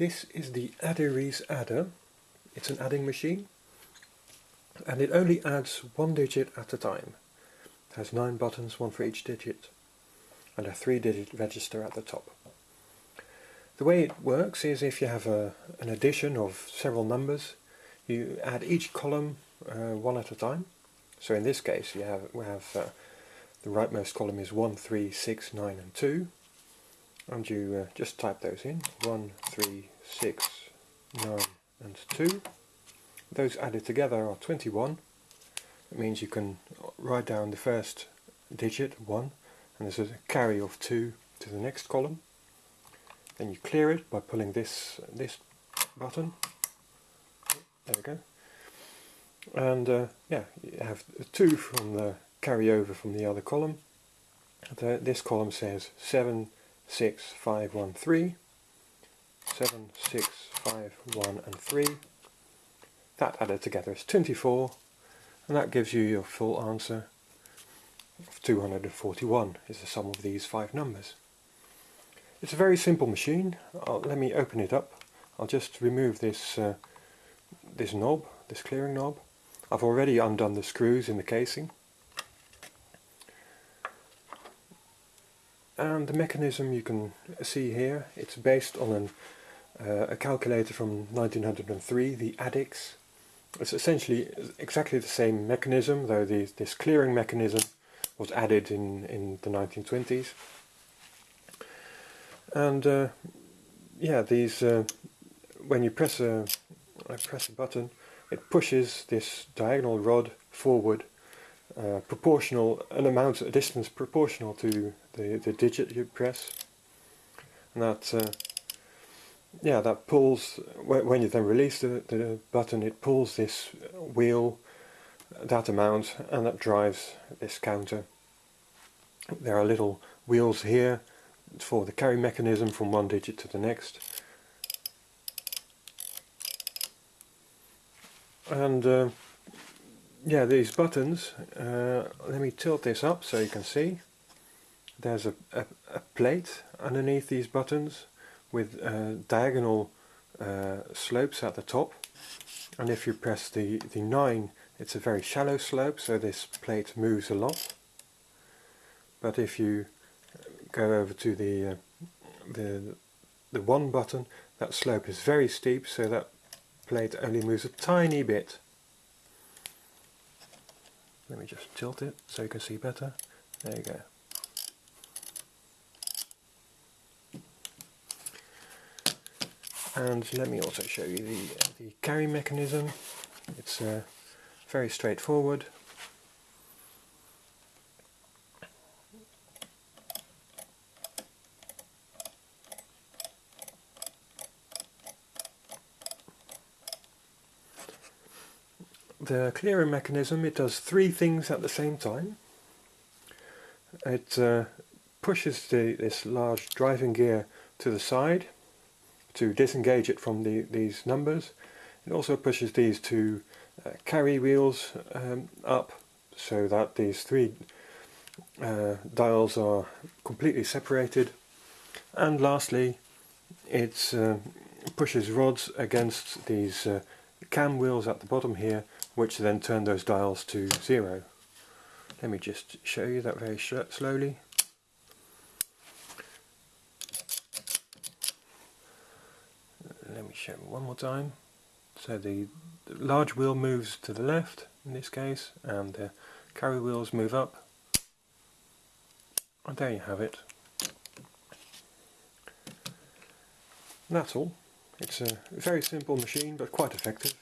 This is the Adderies adder. It's an adding machine and it only adds one digit at a time. It has nine buttons, one for each digit and a three digit register at the top. The way it works is if you have a, an addition of several numbers you add each column uh, one at a time. So in this case you have, we have uh, the rightmost column is 1, 3, 6, 9 and 2 and you uh, just type those in. 1, 3, 6, 9 and 2 those added together are 21 it means you can write down the first digit 1 and there's a carry of 2 to the next column. Then you clear it by pulling this this button. There we go. And uh, yeah you have 2 from the carry over from the other column. The, this column says 7 6 5 1 3 7 6 5 1 and 3 that added together is 24 and that gives you your full answer of 241 is the sum of these five numbers. It's a very simple machine. I'll, let me open it up. I'll just remove this uh, this knob, this clearing knob. I've already undone the screws in the casing. And the mechanism you can see here, it's based on an, uh, a calculator from 1903, the Adix. It's essentially exactly the same mechanism, though the, this clearing mechanism was added in, in the 1920s. And uh, yeah, these uh, when you press a I press a button, it pushes this diagonal rod forward, uh, proportional an amount a distance proportional to the the digit you press, and that uh, yeah, that pulls, when you then release the, the button, it pulls this wheel that amount and that drives this counter. There are little wheels here for the carry mechanism from one digit to the next. And uh, yeah, these buttons, uh, let me tilt this up so you can see. There's a, a, a plate underneath these buttons with uh, diagonal uh, slopes at the top. And if you press the, the 9 it's a very shallow slope so this plate moves a lot. But if you go over to the uh, the the 1 button that slope is very steep so that plate only moves a tiny bit let me just tilt it so you can see better. There you go. And let me also show you the, the carry mechanism. It's uh, very straightforward the clearing mechanism it does three things at the same time it uh, pushes the, this large driving gear to the side to disengage it from the, these numbers. It also pushes these two uh, carry wheels um, up so that these three uh, dials are completely separated. And lastly, it uh, pushes rods against these uh, cam wheels at the bottom here, which then turn those dials to zero. Let me just show you that very slowly. let me show one more time. So the, large wheel moves to the left in this case and the carry wheels move up. And there you have it. That's all. It's a very simple machine but quite effective.